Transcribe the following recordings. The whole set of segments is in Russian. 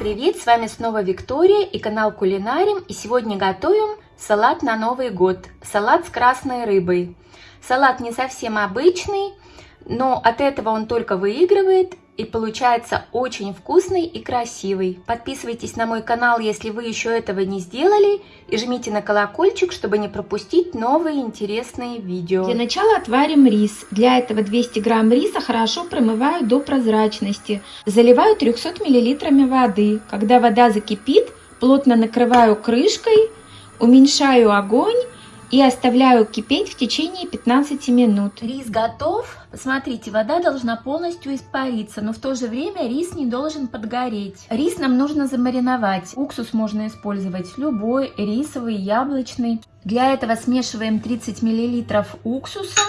привет! С вами снова Виктория и канал Кулинарим. И сегодня готовим салат на Новый год. Салат с красной рыбой. Салат не совсем обычный, но от этого он только выигрывает и получается очень вкусный и красивый. Подписывайтесь на мой канал, если вы еще этого не сделали, и жмите на колокольчик, чтобы не пропустить новые интересные видео. Для начала отварим рис. Для этого 200 грамм риса хорошо промываю до прозрачности. Заливаю 300 миллилитрами воды. Когда вода закипит, плотно накрываю крышкой, уменьшаю огонь и оставляю кипеть в течение 15 минут. Рис готов. Посмотрите, вода должна полностью испариться, но в то же время рис не должен подгореть. Рис нам нужно замариновать. Уксус можно использовать любой, рисовый, яблочный. Для этого смешиваем 30 мл уксуса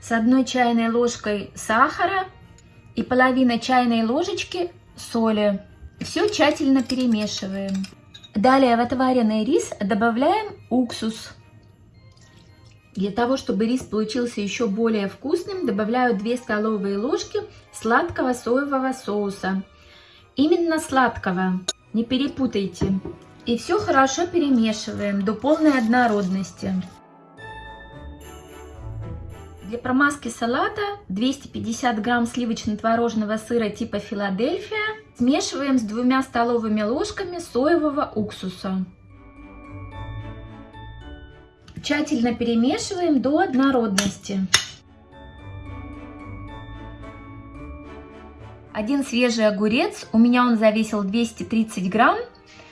с одной чайной ложкой сахара и половина чайной ложечки соли. Все тщательно перемешиваем. Далее в отваренный рис добавляем уксус. Для того, чтобы рис получился еще более вкусным, добавляю 2 столовые ложки сладкого соевого соуса. Именно сладкого, не перепутайте. И все хорошо перемешиваем до полной однородности. Для промазки салата 250 грамм сливочно-творожного сыра типа Филадельфия Смешиваем с двумя столовыми ложками соевого уксуса. Тщательно перемешиваем до однородности. Один свежий огурец, у меня он завесил 230 грамм.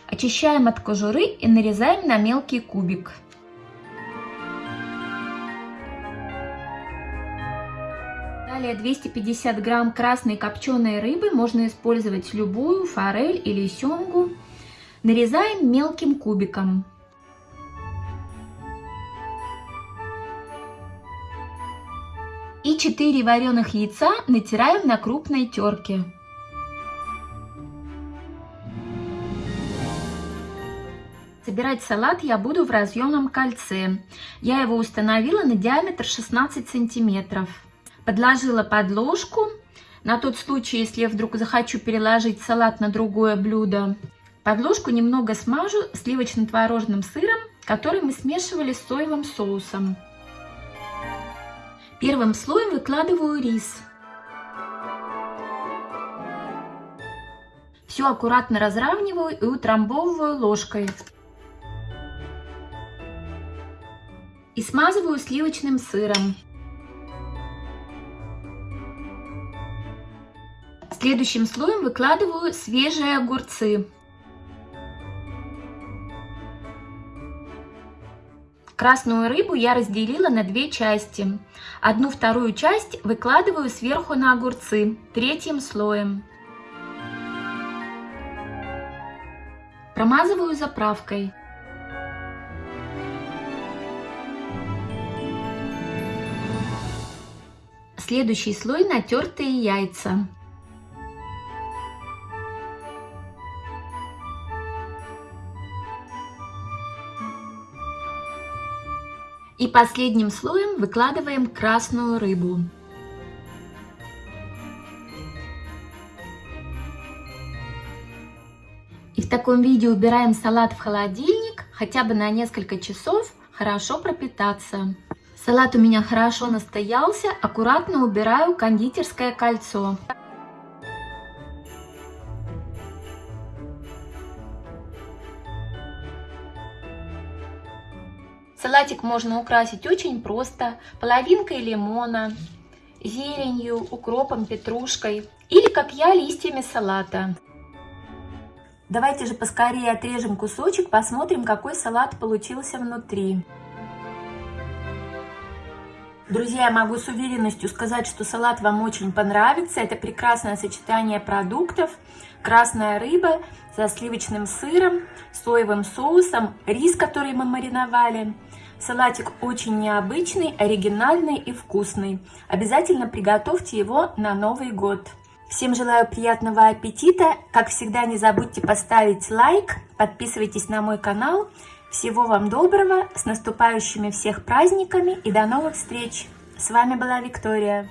Очищаем от кожуры и нарезаем на мелкий кубик. Далее 250 грамм красной копченой рыбы, можно использовать любую, форель или семгу. Нарезаем мелким кубиком. И 4 вареных яйца натираем на крупной терке. Собирать салат я буду в разъемном кольце. Я его установила на диаметр 16 сантиметров. Подложила подложку на тот случай, если я вдруг захочу переложить салат на другое блюдо. Подложку немного смажу сливочно-творожным сыром, который мы смешивали с соевым соусом. Первым слоем выкладываю рис. Все аккуратно разравниваю и утрамбовываю ложкой. И смазываю сливочным сыром. Следующим слоем выкладываю свежие огурцы. Красную рыбу я разделила на две части. Одну вторую часть выкладываю сверху на огурцы, третьим слоем. Промазываю заправкой. Следующий слой натертые яйца. И последним слоем выкладываем красную рыбу. И в таком виде убираем салат в холодильник, хотя бы на несколько часов, хорошо пропитаться. Салат у меня хорошо настоялся, аккуратно убираю кондитерское кольцо. Салатик можно украсить очень просто. Половинкой лимона, зеленью, укропом, петрушкой. Или, как я, листьями салата. Давайте же поскорее отрежем кусочек, посмотрим, какой салат получился внутри. Друзья, я могу с уверенностью сказать, что салат вам очень понравится. Это прекрасное сочетание продуктов. Красная рыба со сливочным сыром, соевым соусом, рис, который мы мариновали. Салатик очень необычный, оригинальный и вкусный. Обязательно приготовьте его на Новый год. Всем желаю приятного аппетита. Как всегда, не забудьте поставить лайк, подписывайтесь на мой канал. Всего вам доброго, с наступающими всех праздниками и до новых встреч! С вами была Виктория.